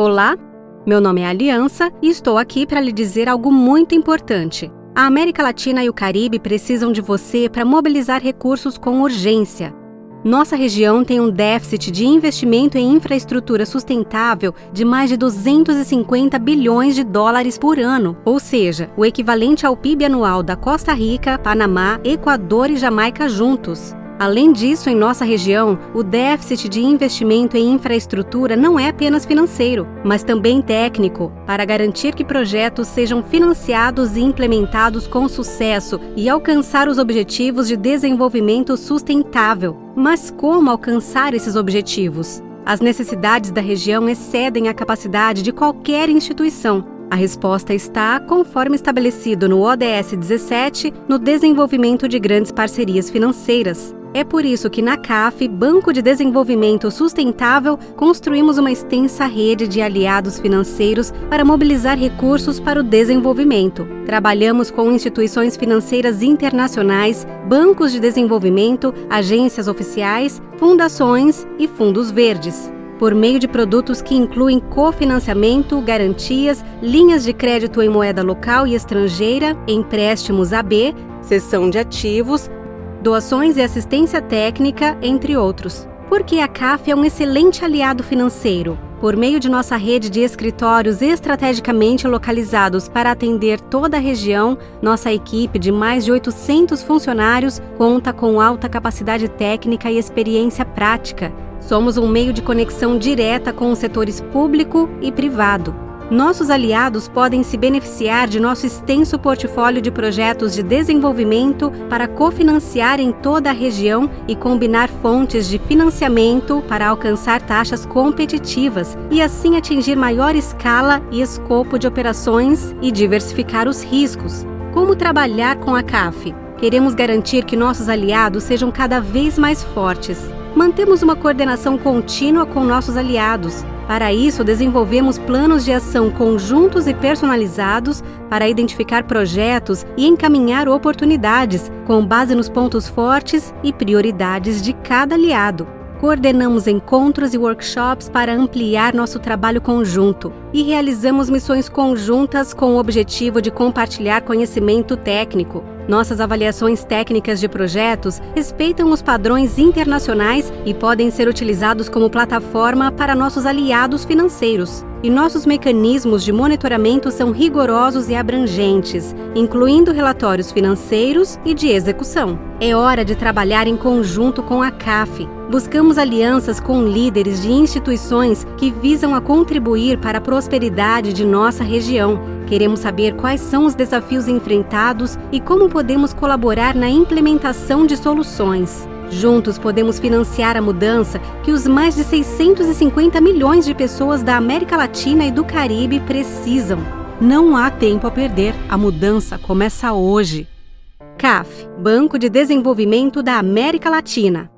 Olá, meu nome é Aliança e estou aqui para lhe dizer algo muito importante. A América Latina e o Caribe precisam de você para mobilizar recursos com urgência. Nossa região tem um déficit de investimento em infraestrutura sustentável de mais de 250 bilhões de dólares por ano, ou seja, o equivalente ao PIB anual da Costa Rica, Panamá, Equador e Jamaica juntos. Além disso, em nossa região, o déficit de investimento em infraestrutura não é apenas financeiro, mas também técnico, para garantir que projetos sejam financiados e implementados com sucesso e alcançar os objetivos de desenvolvimento sustentável. Mas como alcançar esses objetivos? As necessidades da região excedem a capacidade de qualquer instituição. A resposta está, conforme estabelecido no ODS 17, no desenvolvimento de grandes parcerias financeiras. É por isso que na CAF, Banco de Desenvolvimento Sustentável, construímos uma extensa rede de aliados financeiros para mobilizar recursos para o desenvolvimento. Trabalhamos com instituições financeiras internacionais, bancos de desenvolvimento, agências oficiais, fundações e fundos verdes por meio de produtos que incluem cofinanciamento, garantias, linhas de crédito em moeda local e estrangeira, empréstimos AB, cessão de ativos, doações e assistência técnica, entre outros. Porque a CAF é um excelente aliado financeiro. Por meio de nossa rede de escritórios estrategicamente localizados para atender toda a região, nossa equipe de mais de 800 funcionários conta com alta capacidade técnica e experiência prática. Somos um meio de conexão direta com os setores público e privado. Nossos aliados podem se beneficiar de nosso extenso portfólio de projetos de desenvolvimento para cofinanciar em toda a região e combinar fontes de financiamento para alcançar taxas competitivas e assim atingir maior escala e escopo de operações e diversificar os riscos. Como trabalhar com a CAF? Queremos garantir que nossos aliados sejam cada vez mais fortes. Mantemos uma coordenação contínua com nossos aliados, para isso, desenvolvemos planos de ação conjuntos e personalizados para identificar projetos e encaminhar oportunidades, com base nos pontos fortes e prioridades de cada aliado. Coordenamos encontros e workshops para ampliar nosso trabalho conjunto e realizamos missões conjuntas com o objetivo de compartilhar conhecimento técnico, nossas avaliações técnicas de projetos respeitam os padrões internacionais e podem ser utilizados como plataforma para nossos aliados financeiros. E nossos mecanismos de monitoramento são rigorosos e abrangentes, incluindo relatórios financeiros e de execução. É hora de trabalhar em conjunto com a CAF. Buscamos alianças com líderes de instituições que visam a contribuir para a prosperidade de nossa região Queremos saber quais são os desafios enfrentados e como podemos colaborar na implementação de soluções. Juntos podemos financiar a mudança que os mais de 650 milhões de pessoas da América Latina e do Caribe precisam. Não há tempo a perder, a mudança começa hoje. CAF Banco de Desenvolvimento da América Latina